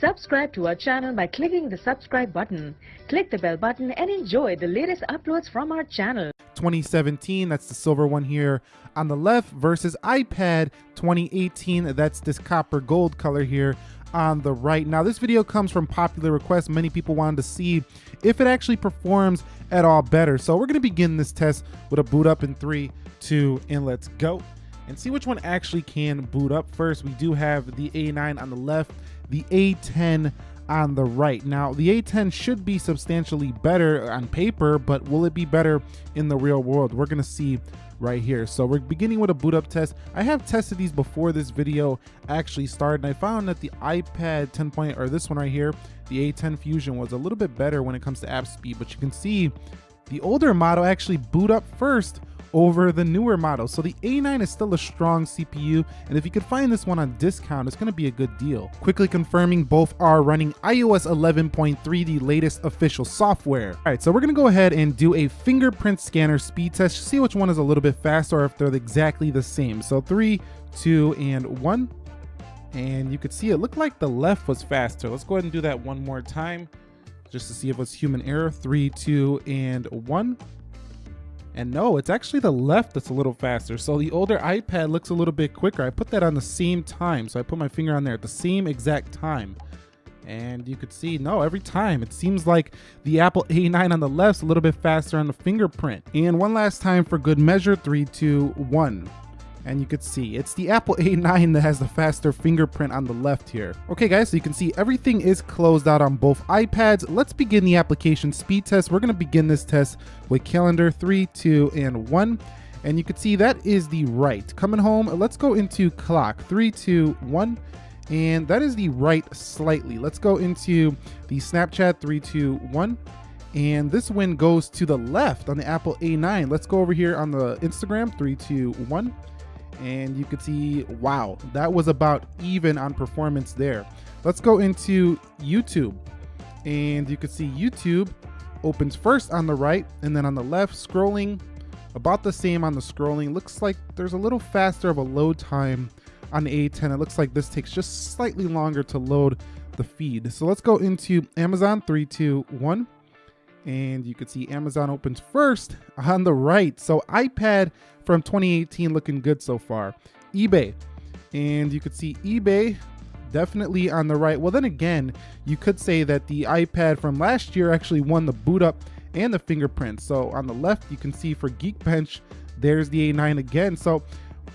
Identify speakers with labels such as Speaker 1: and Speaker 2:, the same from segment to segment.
Speaker 1: Subscribe to our channel by clicking the subscribe button. Click the bell button and enjoy the latest uploads from our channel.
Speaker 2: 2017, that's the silver one here on the left, versus iPad 2018, that's this copper gold color here on the right. Now, this video comes from popular request. Many people wanted to see if it actually performs at all better. So we're gonna begin this test with a boot up in three, two, and let's go. And see which one actually can boot up first. We do have the A9 on the left, the A10 on the right. Now, the A10 should be substantially better on paper, but will it be better in the real world? We're gonna see right here. So we're beginning with a boot up test. I have tested these before this video actually started, and I found that the iPad 10 point, or this one right here, the A10 Fusion was a little bit better when it comes to app speed, but you can see the older model actually boot up first over the newer models. So the A9 is still a strong CPU, and if you could find this one on discount, it's gonna be a good deal. Quickly confirming both are running iOS 11.3, the latest official software. All right, so we're gonna go ahead and do a fingerprint scanner speed test, to see which one is a little bit faster or if they're exactly the same. So three, two, and one. And you could see it looked like the left was faster. Let's go ahead and do that one more time just to see if it's human error. Three, two, and one. And no, it's actually the left that's a little faster. So the older iPad looks a little bit quicker. I put that on the same time. So I put my finger on there at the same exact time. And you could see, no, every time it seems like the Apple A9 on the left's a little bit faster on the fingerprint. And one last time for good measure, three, two, one and you could see it's the Apple A9 that has the faster fingerprint on the left here. Okay guys, so you can see everything is closed out on both iPads. Let's begin the application speed test. We're gonna begin this test with calendar three, two, and one. And you can see that is the right. Coming home, let's go into clock, three, two, one. And that is the right slightly. Let's go into the Snapchat, three, two, one. And this win goes to the left on the Apple A9. Let's go over here on the Instagram, three, two, one and you could see, wow, that was about even on performance there. Let's go into YouTube and you can see YouTube opens first on the right and then on the left scrolling about the same on the scrolling. Looks like there's a little faster of a load time on A10. It looks like this takes just slightly longer to load the feed. So let's go into Amazon, three, two, one and you can see Amazon opens first on the right. So iPad from 2018 looking good so far. eBay, and you could see eBay definitely on the right. Well, then again, you could say that the iPad from last year actually won the boot up and the fingerprint. So on the left, you can see for Geekbench, there's the A9 again. So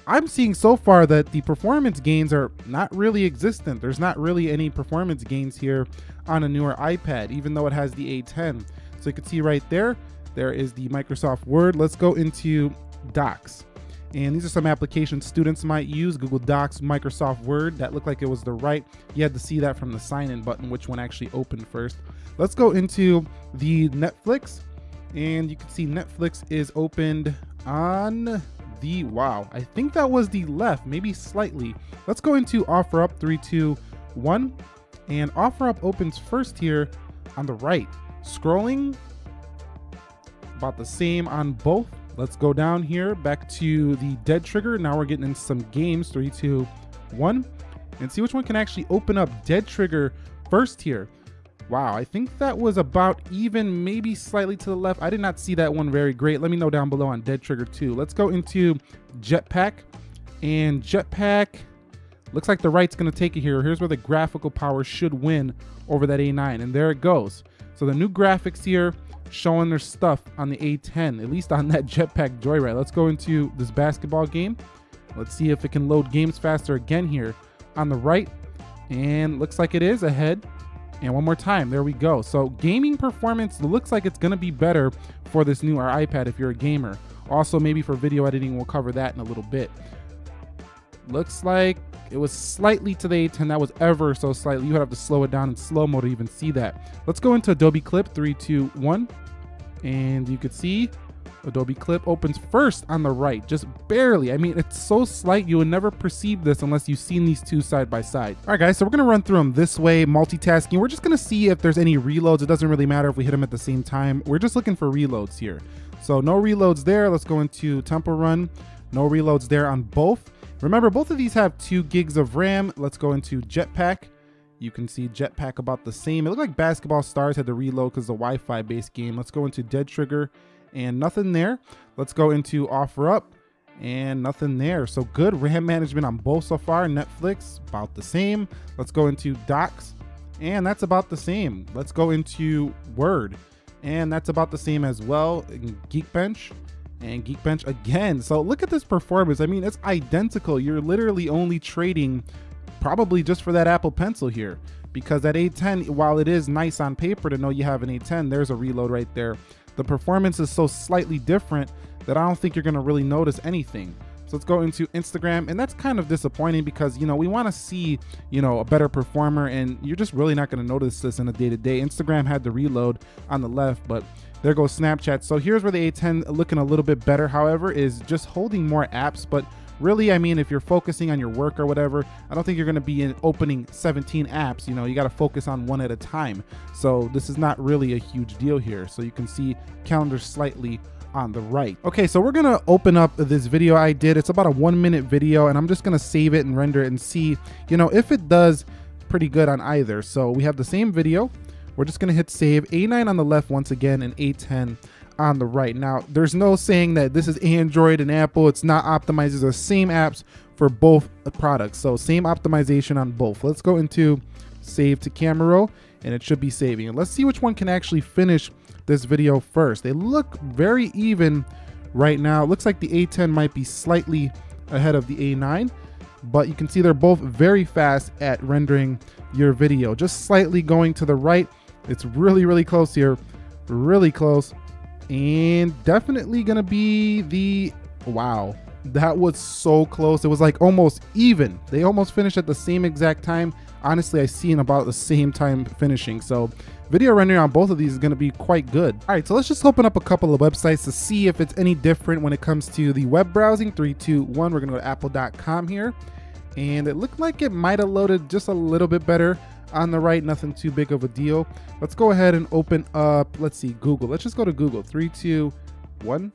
Speaker 2: I'm seeing so far that the performance gains are not really existent. There's not really any performance gains here on a newer iPad, even though it has the A10. So you can see right there, there is the Microsoft Word. Let's go into Docs. And these are some applications students might use, Google Docs, Microsoft Word. That looked like it was the right. You had to see that from the sign in button, which one actually opened first. Let's go into the Netflix. And you can see Netflix is opened on the, wow, I think that was the left, maybe slightly. Let's go into OfferUp, three, two, one. And OfferUp opens first here on the right. Scrolling, about the same on both. Let's go down here back to the dead trigger. Now we're getting into some games, three, two, one, and see which one can actually open up dead trigger first here. Wow, I think that was about even, maybe slightly to the left. I did not see that one very great. Let me know down below on Dead Trigger 2. Let's go into Jetpack. And Jetpack, looks like the right's gonna take it here. Here's where the graphical power should win over that A9, and there it goes. So the new graphics here showing their stuff on the A10, at least on that Jetpack Joyride. Let's go into this basketball game. Let's see if it can load games faster again here on the right. And looks like it is ahead. And one more time, there we go. So gaming performance looks like it's gonna be better for this newer iPad if you're a gamer. Also, maybe for video editing, we'll cover that in a little bit. Looks like it was slightly to the A10. That was ever so slightly. You would have to slow it down in slow mo to even see that. Let's go into Adobe Clip, three, two, one. And you could see Adobe Clip opens first on the right, just barely. I mean, it's so slight, you would never perceive this unless you've seen these two side by side. All right, guys, so we're gonna run through them this way, multitasking. We're just gonna see if there's any reloads. It doesn't really matter if we hit them at the same time. We're just looking for reloads here. So no reloads there. Let's go into Temple Run. No reloads there on both. Remember, both of these have two gigs of RAM. Let's go into Jetpack. You can see Jetpack about the same. It looked like Basketball Stars had to reload because the Wi-Fi based game. Let's go into Dead Trigger and nothing there. Let's go into Offer Up and nothing there. So good RAM management on both so far. Netflix, about the same. Let's go into Docs and that's about the same. Let's go into Word and that's about the same as well. Geekbench and Geekbench again. So look at this performance. I mean, it's identical. You're literally only trading probably just for that Apple Pencil here because that A10, while it is nice on paper to know you have an A10, there's a reload right there. The performance is so slightly different that I don't think you're gonna really notice anything. So let's go into Instagram and that's kind of disappointing because, you know, we wanna see, you know, a better performer and you're just really not gonna notice this in a day to day. Instagram had the reload on the left, but there goes Snapchat. So here's where the A10 looking a little bit better, however, is just holding more apps, but really, I mean, if you're focusing on your work or whatever, I don't think you're going to be in opening 17 apps. You know, you got to focus on one at a time. So this is not really a huge deal here. So you can see calendar slightly on the right. Okay, so we're gonna open up this video I did. It's about a one minute video and I'm just gonna save it and render it and see, you know, if it does pretty good on either. So we have the same video. We're just gonna hit save, A9 on the left once again and A10 on the right. Now, there's no saying that this is Android and Apple. It's not optimized. It's the same apps for both products. So same optimization on both. Let's go into save to camera roll and it should be saving. And let's see which one can actually finish this video first. They look very even right now. It looks like the A10 might be slightly ahead of the A9, but you can see they're both very fast at rendering your video. Just slightly going to the right. It's really, really close here. Really close. And definitely gonna be the wow. That was so close. It was like almost even. They almost finished at the same exact time. Honestly i see in about the same time finishing. So video rendering on both of these is going to be quite good. All right so let's just open up a couple of websites to see if it's any different when it comes to the web browsing. Three two one. We're gonna go to apple.com here. And it looked like it might have loaded just a little bit better on the right, nothing too big of a deal. Let's go ahead and open up, let's see, Google. Let's just go to Google. Three, two, one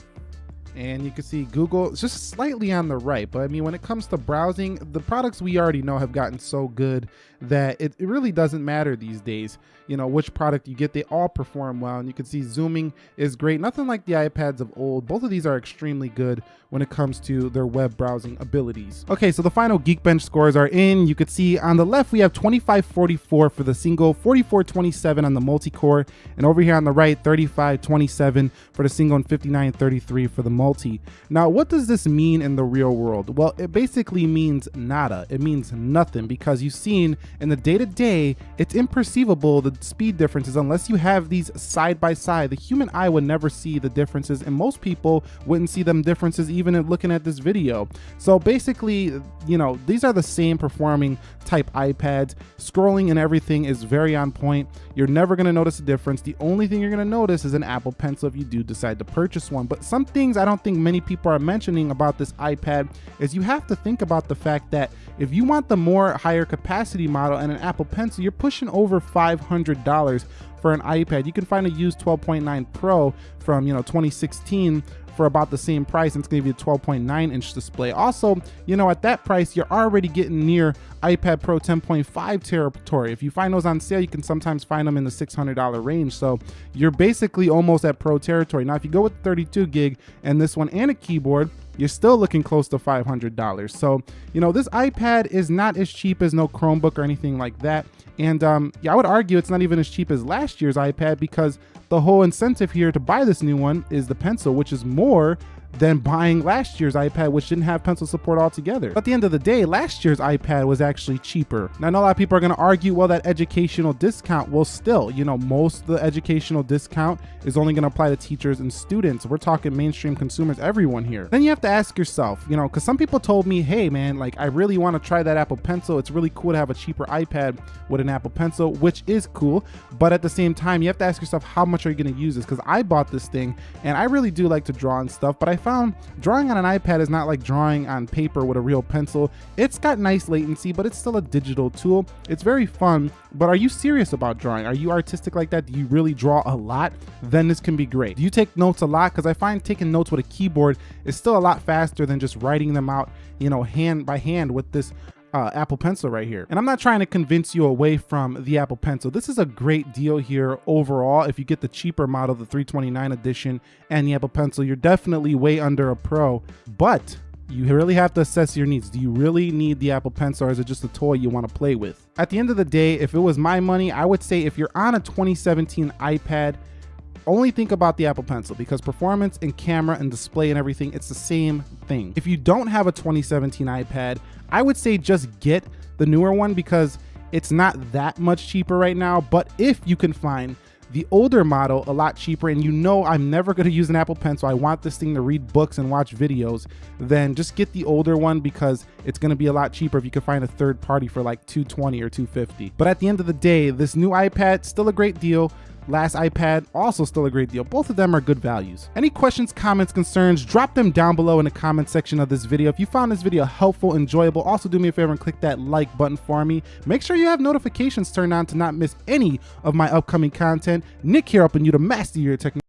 Speaker 2: and you can see Google just slightly on the right. But I mean, when it comes to browsing, the products we already know have gotten so good that it, it really doesn't matter these days, you know, which product you get, they all perform well. And you can see zooming is great. Nothing like the iPads of old. Both of these are extremely good when it comes to their web browsing abilities. Okay, so the final Geekbench scores are in. You could see on the left, we have 2544 for the single, 4427 on the multi-core, and over here on the right, 3527 for the single and 5933 for the multi. Now, what does this mean in the real world? Well, it basically means nada. It means nothing because you've seen in the day-to-day, -day, it's imperceivable the speed differences unless you have these side by side. The human eye would never see the differences and most people wouldn't see them differences even in looking at this video. So basically, you know, these are the same performing type iPads. Scrolling and everything is very on point. You're never gonna notice a difference. The only thing you're gonna notice is an Apple Pencil if you do decide to purchase one. But some things I don't think many people are mentioning about this iPad is you have to think about the fact that if you want the more higher capacity model and an Apple Pencil, you're pushing over $500 for an iPad. You can find a used 12.9 Pro from, you know, 2016 for about the same price and it's gonna you a 12.9 inch display. Also, you know, at that price, you're already getting near iPad Pro 10.5 territory. If you find those on sale, you can sometimes find them in the $600 range. So you're basically almost at Pro territory. Now, if you go with 32 gig and this one and a keyboard, you're still looking close to $500. So, you know, this iPad is not as cheap as no Chromebook or anything like that. And um, yeah, I would argue it's not even as cheap as last year's iPad because the whole incentive here to buy this new one is the pencil, which is more than buying last year's iPad, which didn't have pencil support altogether. But at the end of the day, last year's iPad was actually cheaper. Now, I know a lot of people are going to argue, well, that educational discount will still, you know, most of the educational discount is only going to apply to teachers and students. We're talking mainstream consumers, everyone here. Then you have to ask yourself, you know, because some people told me, hey, man, like, I really want to try that Apple Pencil. It's really cool to have a cheaper iPad with an Apple Pencil, which is cool. But at the same time, you have to ask yourself, how much are you going to use this? Because I bought this thing and I really do like to draw and stuff, but I found drawing on an iPad is not like drawing on paper with a real pencil. It's got nice latency, but it's still a digital tool. It's very fun, but are you serious about drawing? Are you artistic like that? Do you really draw a lot? Then this can be great. Do you take notes a lot? Because I find taking notes with a keyboard is still a lot faster than just writing them out, you know, hand by hand with this uh, Apple Pencil right here. And I'm not trying to convince you away from the Apple Pencil. This is a great deal here overall. If you get the cheaper model, the 329 edition and the Apple Pencil, you're definitely way under a Pro. But you really have to assess your needs. Do you really need the Apple Pencil or is it just a toy you want to play with? At the end of the day, if it was my money, I would say if you're on a 2017 iPad, only think about the Apple Pencil because performance and camera and display and everything, it's the same thing. If you don't have a 2017 iPad, I would say just get the newer one because it's not that much cheaper right now. But if you can find the older model a lot cheaper and you know I'm never going to use an Apple Pencil, I want this thing to read books and watch videos, then just get the older one because it's going to be a lot cheaper if you can find a third party for like 220 or 250. But at the end of the day, this new iPad still a great deal. Last iPad, also still a great deal. Both of them are good values. Any questions, comments, concerns, drop them down below in the comment section of this video. If you found this video helpful, enjoyable, also do me a favor and click that like button for me. Make sure you have notifications turned on to not miss any of my upcoming content. Nick here helping you to master your technology.